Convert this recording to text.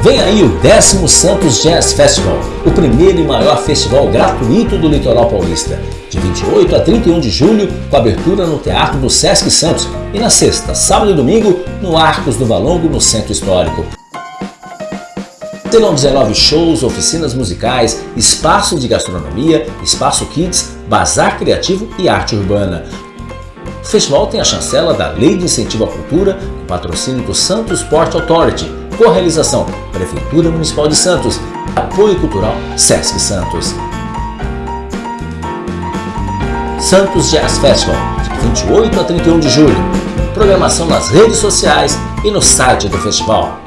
Vem aí o 10 Santos Jazz Festival, o primeiro e maior festival gratuito do litoral paulista. De 28 a 31 de julho, com abertura no Teatro do Sesc Santos e na sexta, sábado e domingo, no Arcos do Valongo, no Centro Histórico. Terão 19 shows, oficinas musicais, espaço de gastronomia, espaço kids, bazar criativo e arte urbana. O festival tem a chancela da Lei de Incentivo à Cultura, com patrocínio do Santos Sport Authority, Correalização Prefeitura Municipal de Santos, Apoio Cultural Sesc Santos. Santos Jazz Festival, de 28 a 31 de julho. Programação nas redes sociais e no site do festival.